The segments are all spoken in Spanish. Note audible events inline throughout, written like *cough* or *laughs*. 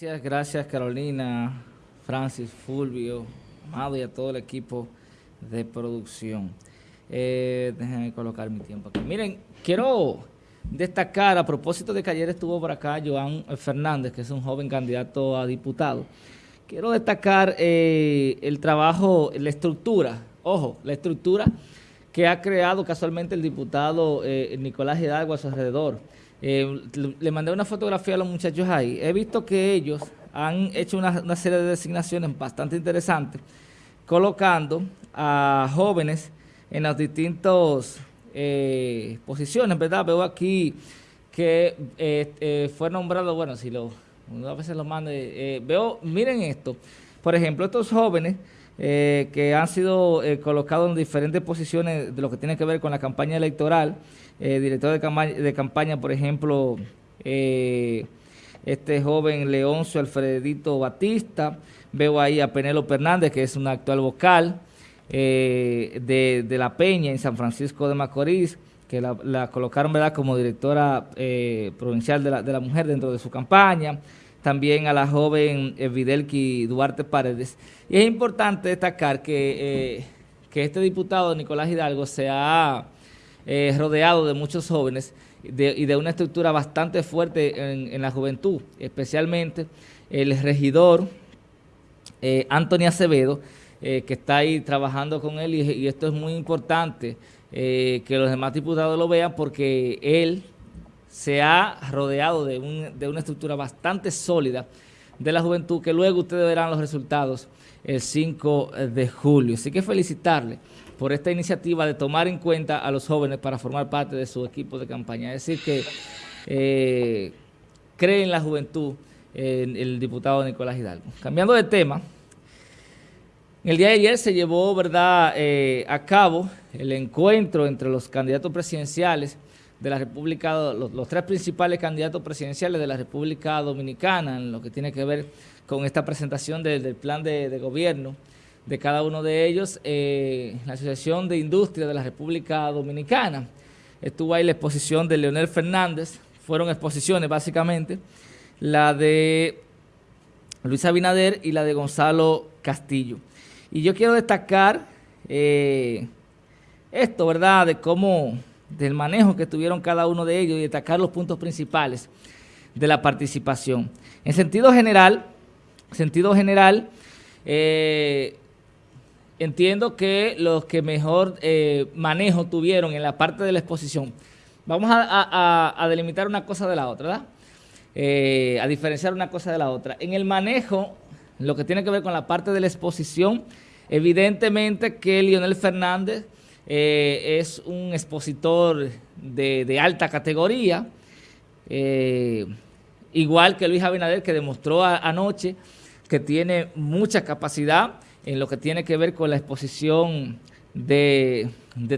Gracias, gracias Carolina, Francis, Fulvio, Amado y a todo el equipo de producción. Eh, déjenme colocar mi tiempo aquí. Miren, quiero destacar, a propósito de que ayer estuvo por acá Joan Fernández, que es un joven candidato a diputado, quiero destacar eh, el trabajo, la estructura, ojo, la estructura que ha creado casualmente el diputado eh, Nicolás Hidalgo a su alrededor. Eh, le mandé una fotografía a los muchachos ahí. He visto que ellos han hecho una, serie de designaciones bastante interesantes, colocando a jóvenes en las distintas eh, posiciones, ¿verdad? Veo aquí que fue nombrado, bueno, si lo, a veces lo mande, veo, miren esto, por ejemplo, estos jóvenes eh, que han sido eh, colocados en diferentes posiciones de lo que tiene que ver con la campaña electoral. Eh, director de campaña, de por ejemplo, este joven Leoncio Alfredito Batista. Veo ahí a Penelo Hernández, que es una actual vocal de, La Peña en San Francisco de Macorís que la, colocaron ¿verdad? como directora provincial de la, de la mujer dentro de su campaña también a la joven Videlki Duarte Paredes. Y es importante destacar que, eh, que este diputado Nicolás Hidalgo se ha eh, rodeado de muchos jóvenes y de una estructura bastante fuerte en, la juventud, especialmente el regidor eh, Acevedo, que está ahí trabajando con él y, esto es muy importante que los demás diputados lo vean porque él se ha rodeado de, una estructura bastante sólida de la juventud que luego ustedes verán los resultados el 5 de julio. Así que felicitarle por esta iniciativa de tomar en cuenta a los jóvenes para formar parte de su equipo de campaña. Es decir, que eh, cree en la juventud el diputado Nicolás Hidalgo. Cambiando de tema, el día de ayer se llevó verdad eh, a cabo el encuentro entre los candidatos presidenciales de la República, los, tres principales candidatos presidenciales de la República Dominicana en lo que tiene que ver con esta presentación del plan de, gobierno de cada uno de ellos, eh, la Asociación de Industria de la República Dominicana. Estuvo ahí la exposición de Leonel Fernández, fueron exposiciones básicamente, la de Luis Abinader y la de Gonzalo Castillo. Y yo quiero destacar eh, esto, ¿verdad?, de cómo del manejo que tuvieron cada uno de ellos y destacar los puntos principales de la participación. En sentido general, sentido general, eh, entiendo que los que mejor eh, manejo tuvieron en la parte de la exposición, vamos a, delimitar una cosa de la otra, ¿verdad? Eh, a diferenciar una cosa de la otra. En el manejo, lo que tiene que ver con la parte de la exposición, evidentemente que Lionel Fernández eh, es un expositor de, alta categoría, eh, igual que Luis Abinader, que demostró anoche que tiene mucha capacidad en lo que tiene que ver con la exposición de,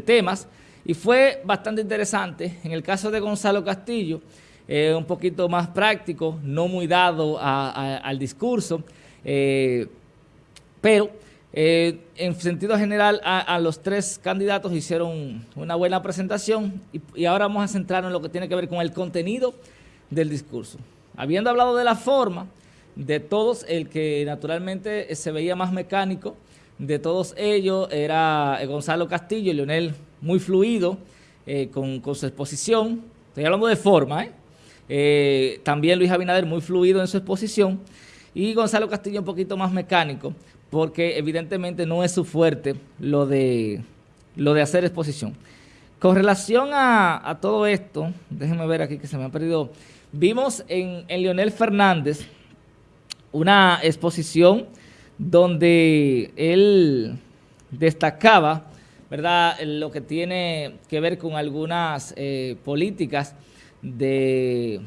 temas, y fue bastante interesante. En el caso de Gonzalo Castillo, eh, un poquito más práctico, no muy dado al discurso, pero eh, en sentido general, a, los tres candidatos hicieron una buena presentación y, ahora vamos a centrarnos en lo que tiene que ver con el contenido del discurso. Habiendo hablado de la forma, de todos, el que naturalmente se veía más mecánico, de todos ellos era eh, Gonzalo Castillo, Leonel muy fluido eh, con, su exposición, estoy hablando de forma, también Luis Abinader muy fluido en su exposición. Y Gonzalo Castillo un poquito más mecánico, porque evidentemente no es su fuerte lo de, lo de hacer exposición. Con relación a, todo esto, déjenme ver aquí que se me ha perdido, vimos en, en Leonel Fernández una exposición donde él destacaba ¿verdad? lo que tiene que ver con algunas eh, políticas de,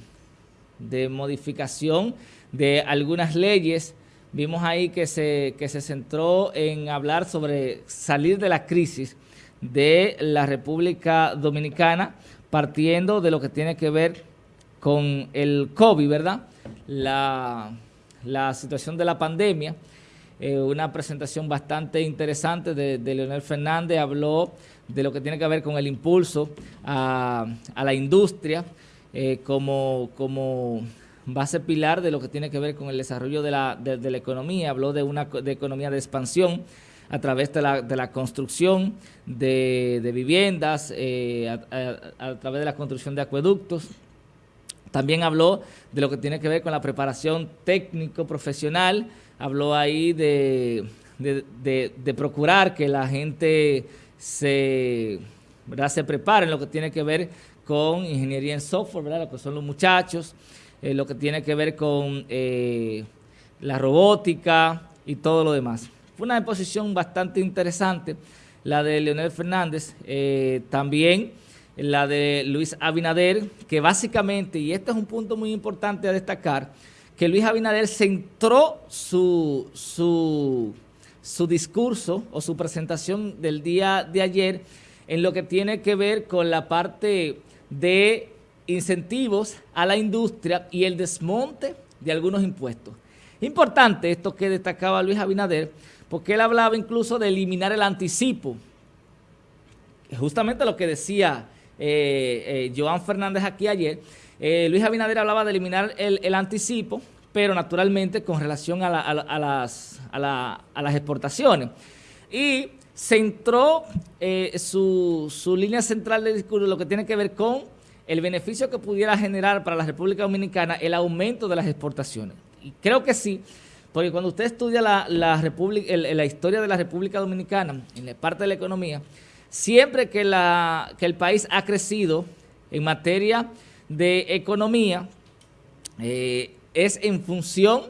de modificación de algunas leyes Vimos ahí que se, se centró en hablar sobre salir de la crisis de la República Dominicana, partiendo de lo que tiene que ver con el COVID, ¿verdad? La, situación de la pandemia. Eh, una presentación bastante interesante de, Leonel Fernández, habló de lo que tiene que ver con el impulso a, la industria, eh, como, como va a ser pilar de lo que tiene que ver con el desarrollo de la, de, la economía, habló de una de economía de expansión a través de la, de la construcción de, viviendas, eh, a, través de la construcción de acueductos. También habló de lo que tiene que ver con la preparación técnico-profesional, habló ahí de, de, procurar que la gente se, ¿verdad? se prepare en lo que tiene que ver con ingeniería en software, ¿verdad? lo que son los muchachos, eh, lo que tiene que ver con eh, la robótica y todo lo demás. Fue una exposición bastante interesante, la de Leonel Fernández, eh, también la de Luis Abinader, que básicamente, y este es un punto muy importante a destacar, que Luis Abinader centró su, su, su discurso o su presentación del día de ayer en lo que tiene que ver con la parte de incentivos a la industria y el desmonte de algunos impuestos. Importante esto que destacaba Luis Abinader, porque él hablaba incluso de eliminar el anticipo. Justamente lo que decía eh, eh, Joan Fernández aquí ayer, eh, Luis Abinader hablaba de eliminar el, anticipo, pero naturalmente con relación a, las, exportaciones. Y centró su, su línea central de discurso, lo que tiene que ver con el beneficio que pudiera generar para la República Dominicana el aumento de las exportaciones. Y creo que sí, porque cuando usted estudia la, historia de la República Dominicana, en la parte de la economía, siempre que el país ha crecido en materia de economía, eh, es en función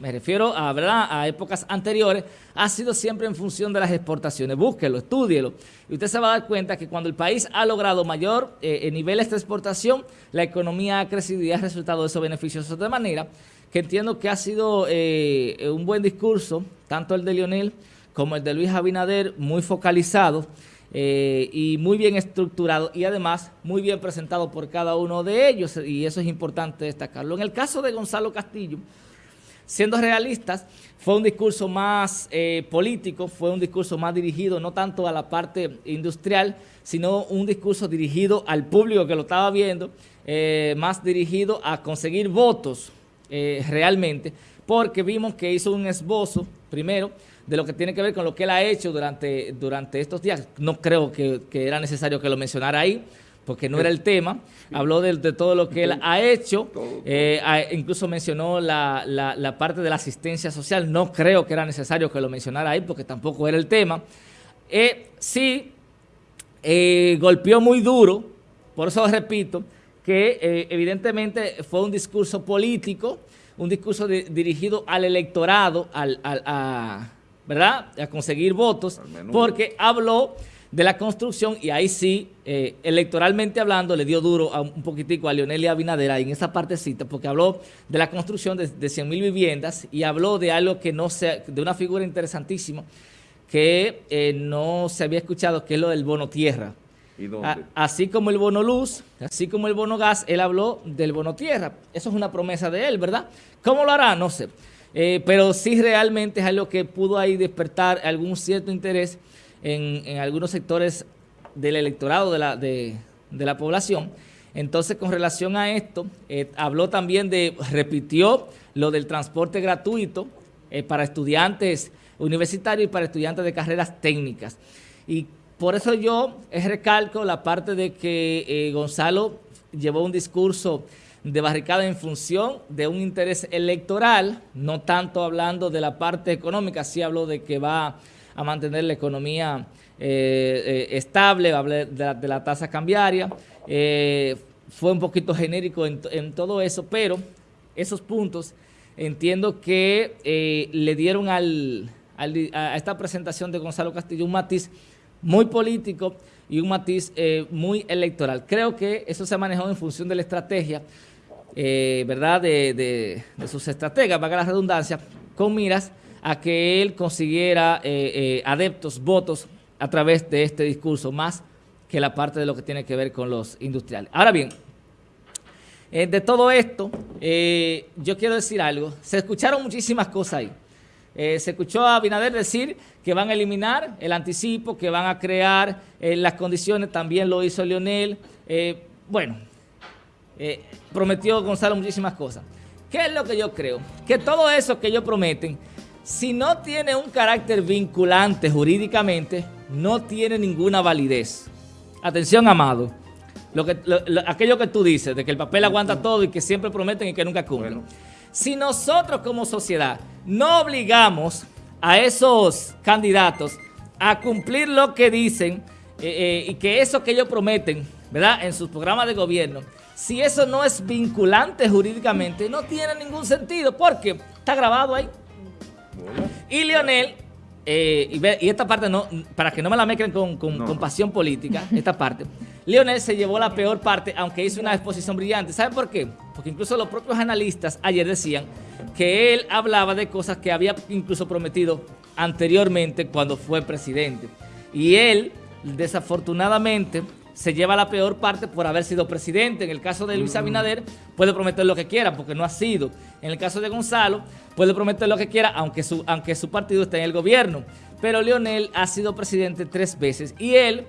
me refiero a, ¿verdad? a épocas anteriores, ha sido siempre en función de las exportaciones. Búsquelo, estúdielo. Y usted se va a dar cuenta que cuando el país ha logrado mayor eh, niveles de exportación, la economía ha crecido y ha resultado de esos beneficios. De manera que entiendo que ha sido eh, un buen discurso, tanto el de Lionel como el de Luis Abinader, muy focalizado eh, y muy bien estructurado y además muy bien presentado por cada uno de ellos y eso es importante destacarlo. En el caso de Gonzalo Castillo, siendo realistas, fue un discurso más eh, político, fue un discurso más dirigido no tanto a la parte industrial, sino un discurso dirigido al público que lo estaba viendo, eh, más dirigido a conseguir votos eh, realmente, porque vimos que hizo un esbozo, primero, de lo que tiene que ver con lo que él ha hecho durante, durante estos días. No creo que, que era necesario que lo mencionara ahí, porque no era el tema, habló de, todo lo que él ha hecho, eh, incluso mencionó la, parte de la asistencia social, no creo que era necesario que lo mencionara ahí porque tampoco era el tema. Eh, sí, eh, golpeó muy duro, por eso repito, que evidentemente fue un discurso político, un discurso dirigido al electorado, al, a, ¿verdad? a conseguir votos, porque habló de la construcción y ahí sí, eh, electoralmente hablando, le dio duro a un poquitico a Leonel y Abinader en esa partecita porque habló de la construcción de, de 100 mil viviendas y habló de algo que no se, de una figura interesantísima que eh, no se había escuchado, que es lo del bono tierra. ¿Y dónde? así como el bono luz, así como el bono gas, él habló del bono tierra. Eso es una promesa de él, ¿verdad? ¿Cómo lo hará? No sé. Eh, pero sí realmente es algo que pudo ahí despertar algún cierto interés en, algunos sectores del electorado de la, de, la población. Entonces, con relación a esto, eh, habló también de, repitió lo del transporte gratuito eh, para estudiantes universitarios y para estudiantes de carreras técnicas. Y por eso yo recalco la parte de que eh, Gonzalo llevó un discurso de barricada en función de un interés electoral, no tanto hablando de la parte económica, sí habló de que va a mantener la economía eh, eh, estable, hablé de la, tasa cambiaria, eh, fue un poquito genérico en, todo eso, pero esos puntos entiendo que le dieron al, a esta presentación de Gonzalo Castillo un matiz muy político y un matiz muy electoral. Creo que eso se ha manejado en función de la estrategia, ¿verdad?, de, de sus estrategas, valga la redundancia, con miras a que él consiguiera eh, eh, adeptos, votos a través de este discurso, más que la parte de lo que tiene que ver con los industriales. Ahora bien, eh, de todo esto, yo quiero decir algo. Se escucharon muchísimas cosas ahí. se escuchó a Binader decir que van a eliminar el anticipo, que van a crear las condiciones, también lo hizo Leonel. bueno, prometió Gonzalo muchísimas cosas. ¿Qué es lo que yo creo? Que todo eso que ellos prometen, si no tiene un carácter vinculante jurídicamente, no tiene ninguna validez. Atención, amado. Lo que, aquello que tú dices, de que el papel aguanta todo y que siempre prometen y que nunca cumplen. Si nosotros como sociedad no obligamos a esos candidatos a cumplir lo que dicen eh, eh, y que eso que ellos prometen, ¿verdad? En sus programas de gobierno, si eso no es vinculante jurídicamente, no tiene ningún sentido porque está grabado ahí. Y Lionel, eh, y, esta parte no, para que no me la mezclen con, con, pasión política, esta parte, Lionel se llevó la peor parte, aunque hizo una exposición brillante. ¿Saben por qué? Porque incluso los propios analistas ayer decían que él hablaba de cosas que había incluso prometido anteriormente cuando fue presidente. Y él, desafortunadamente, se lleva la peor parte por haber sido presidente. En el caso de Luis Abinader, puede prometer lo que quiera, porque no ha sido. En el caso de Gonzalo, puede prometer lo que quiera, aunque su, aunque su partido esté en el gobierno. Pero Leonel ha sido presidente tres veces y él,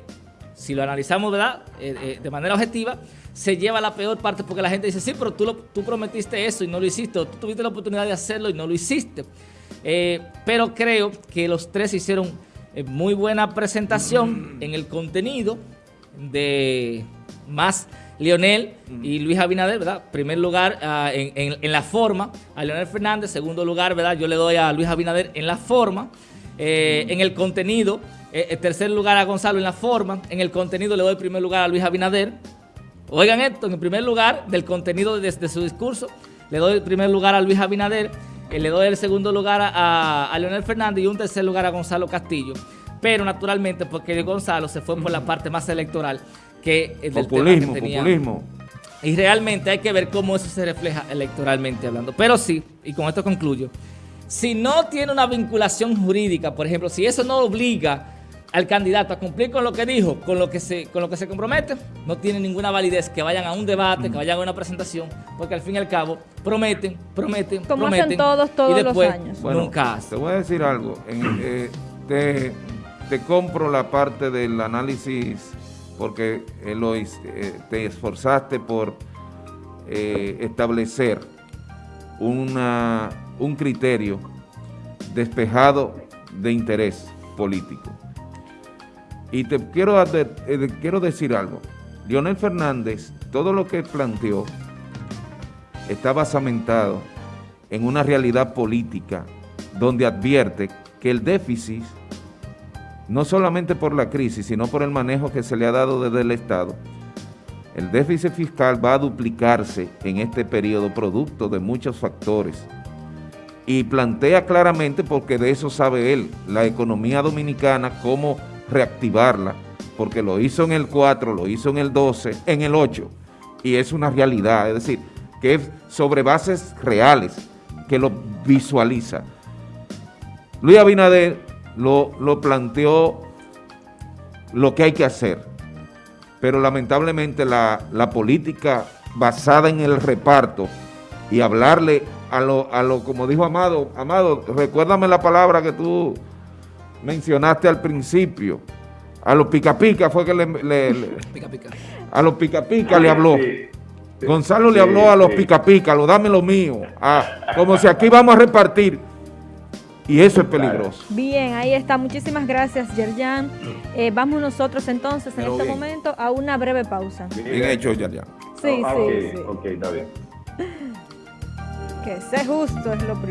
si lo analizamos ¿verdad? Eh, eh, de manera objetiva, se lleva la peor parte porque la gente dice, sí, pero tú, tú prometiste eso y no lo hiciste, o tú tuviste la oportunidad de hacerlo y no lo hiciste. Eh, pero creo que los tres hicieron muy buena presentación en el contenido, de más Lionel y Luis Abinader, ¿verdad? Primer lugar ah, en, la forma a Leonel Fernández, segundo lugar, ¿verdad? Yo le doy a Luis Abinader en la forma, eh, en el contenido, eh, tercer lugar a Gonzalo en la forma, en el contenido le doy primer lugar a Luis Abinader. Oigan esto, en el primer lugar del contenido de, su discurso, le doy el primer lugar a Luis Abinader, eh, le doy el segundo lugar a, a Leonel Fernández y un tercer lugar a Gonzalo Castillo pero naturalmente porque Gonzalo se fue por la parte más electoral que el del populismo, tema que Populismo. Y realmente hay que ver cómo eso se refleja electoralmente hablando. Pero sí, y con esto concluyo, si no tiene una vinculación jurídica, por ejemplo, si eso no obliga al candidato a cumplir con lo que dijo, con lo que se, con lo que se compromete, no tiene ninguna validez que vayan a un debate, que vayan a una presentación, porque al fin y al cabo prometen, prometen, Como prometen. hacen todos, todos los años. nunca Te voy a decir algo. En, eh, te compro la parte del análisis porque eh, eh, te esforzaste por eh, establecer una, un criterio despejado de interés político. Y te quiero, quiero decir algo. Leonel Fernández, todo lo que planteó está basamentado en una realidad política donde advierte que el déficit no solamente por la crisis, sino por el manejo que se le ha dado desde el Estado, el déficit fiscal va a duplicarse en este periodo producto de muchos factores. Y plantea claramente, porque de eso sabe él, la economía dominicana, cómo reactivarla, porque lo hizo en el 4, lo hizo en el 12, en el 8, y es una realidad, es decir, que es sobre bases reales, que lo visualiza. Luis Abinader lo, planteó lo que hay que hacer, pero lamentablemente la, política basada en el reparto y hablarle a lo, a lo, como dijo Amado, Amado, recuérdame la palabra que tú mencionaste al principio, a los pica pica fue que le, *laughs* a los pica pica le habló. Gonzalo le habló a los pica pica, lo dame lo mío, ah, como si aquí vamos a repartir y eso es peligroso. Bien, ahí está. Muchísimas gracias, Yerjan. Eh, vamos nosotros entonces en este momento a una breve pausa. Bien, hecho, Yerjan. Sí, ah, sí, sí. Ok, está bien. *laughs* Que sea justo es lo primero.